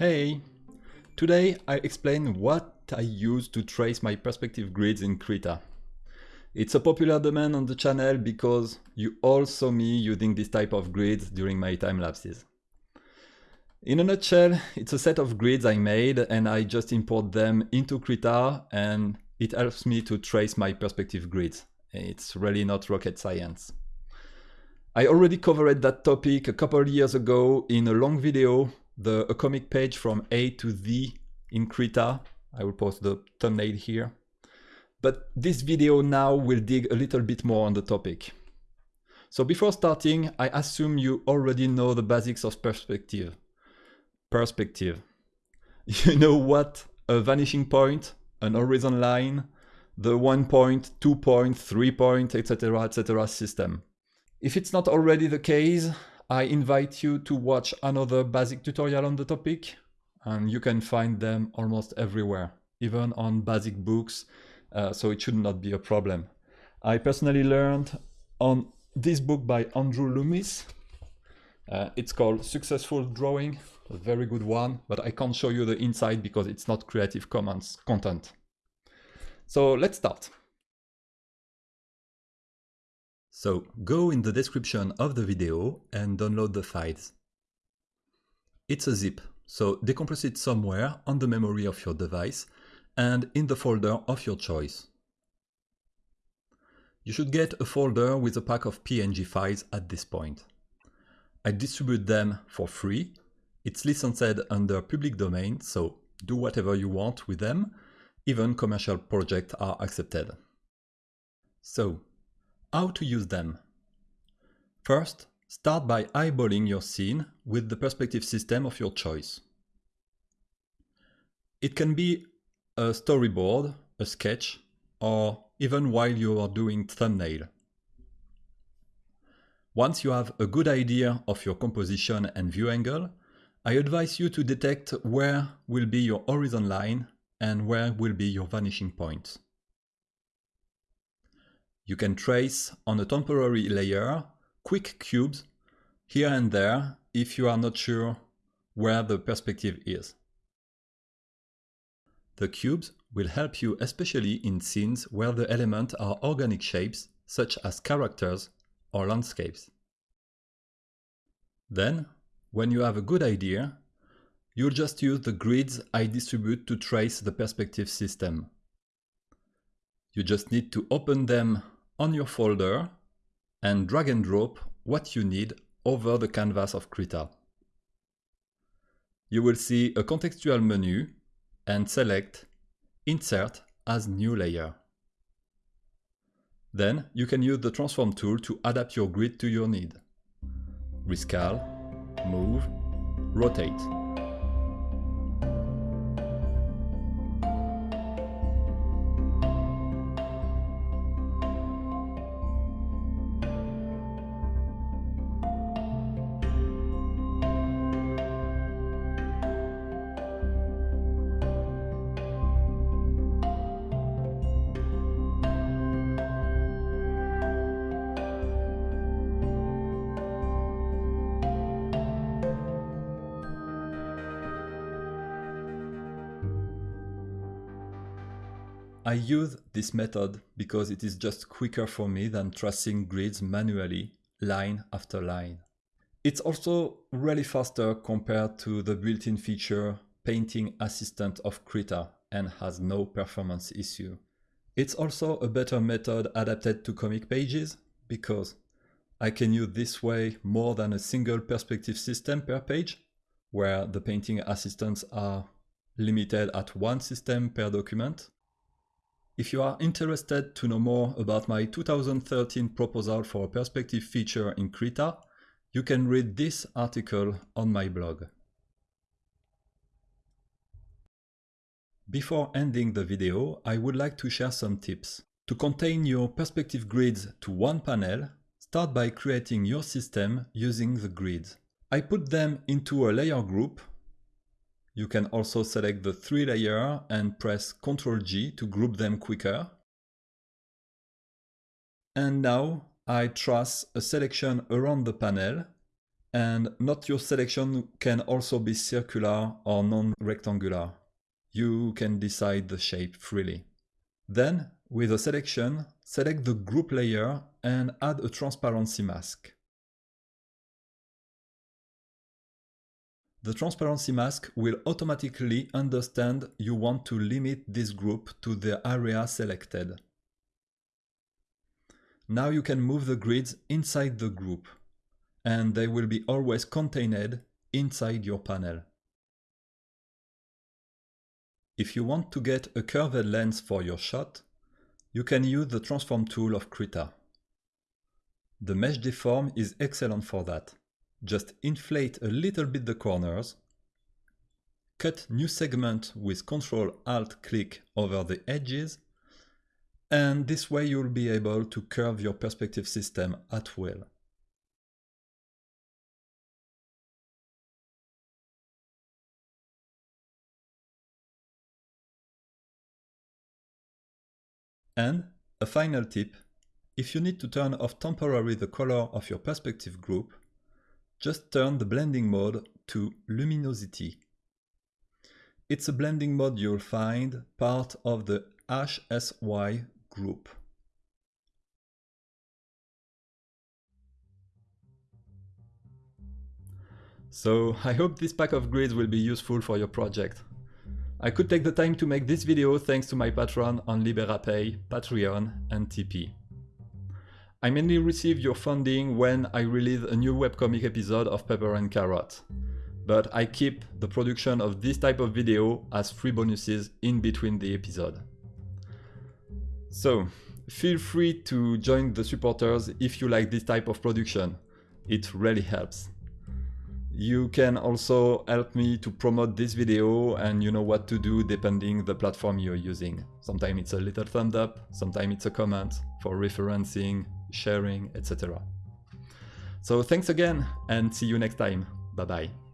Hey! Today I explain what I use to trace my perspective grids in Krita. It's a popular demand on the channel because you all saw me using this type of grids during my time lapses. In a nutshell, it's a set of grids I made and I just import them into Krita and it helps me to trace my perspective grids. It's really not rocket science. I already covered that topic a couple years ago in a long video the a comic page from A to Z in Krita. I will post the thumbnail here. But this video now will dig a little bit more on the topic. So before starting, I assume you already know the basics of perspective. Perspective. You know what a vanishing point, an horizon line, the one point, two point, three point, etc., etc. system. If it's not already the case, I invite you to watch another basic tutorial on the topic and you can find them almost everywhere, even on basic books, uh, so it should not be a problem. I personally learned on this book by Andrew Loomis. Uh, it's called Successful Drawing, a very good one, but I can't show you the inside because it's not Creative Commons content. So let's start. So go in the description of the video and download the files. It's a zip, so decompress it somewhere on the memory of your device and in the folder of your choice. You should get a folder with a pack of PNG files at this point. I distribute them for free. It's licensed under public domain, so do whatever you want with them. Even commercial projects are accepted. So how to use them? First, start by eyeballing your scene with the perspective system of your choice. It can be a storyboard, a sketch, or even while you are doing thumbnail. Once you have a good idea of your composition and view angle, I advise you to detect where will be your horizon line and where will be your vanishing points. You can trace on a temporary layer quick cubes here and there if you are not sure where the perspective is. The cubes will help you especially in scenes where the elements are organic shapes such as characters or landscapes. Then, when you have a good idea, you'll just use the grids I distribute to trace the perspective system. You just need to open them on your folder and drag and drop what you need over the canvas of Krita. You will see a contextual menu and select Insert as New Layer. Then you can use the Transform tool to adapt your grid to your need. Rescale, Move, Rotate. I use this method because it is just quicker for me than tracing grids manually, line after line. It's also really faster compared to the built-in feature Painting Assistant of Krita and has no performance issue. It's also a better method adapted to comic pages because I can use this way more than a single perspective system per page, where the painting assistants are limited at one system per document. If you are interested to know more about my 2013 proposal for a perspective feature in Krita, you can read this article on my blog. Before ending the video, I would like to share some tips. To contain your perspective grids to one panel, start by creating your system using the grids. I put them into a layer group you can also select the three layer and press Ctrl G to group them quicker. And now I trace a selection around the panel And not your selection can also be circular or non-rectangular. You can decide the shape freely. Then, with a selection, select the group layer and add a transparency mask. The transparency mask will automatically understand you want to limit this group to the area selected. Now you can move the grids inside the group and they will be always contained inside your panel. If you want to get a curved lens for your shot, you can use the transform tool of Krita. The mesh deform is excellent for that. Just inflate a little bit the corners, cut new segment with Ctrl Alt click over the edges, and this way you'll be able to curve your perspective system at will. And a final tip, if you need to turn off temporarily the color of your perspective group, just turn the blending mode to luminosity. It's a blending mode you'll find part of the HSY group. So I hope this pack of grids will be useful for your project. I could take the time to make this video thanks to my patron on Liberapay, Patreon and Tipeee. I mainly receive your funding when I release a new webcomic episode of Pepper and Carrot, but I keep the production of this type of video as free bonuses in between the episode. So, feel free to join the supporters if you like this type of production. It really helps. You can also help me to promote this video and you know what to do depending the platform you're using. Sometimes it's a little thumbs up, sometimes it's a comment for referencing, sharing, etc. So thanks again and see you next time. Bye bye.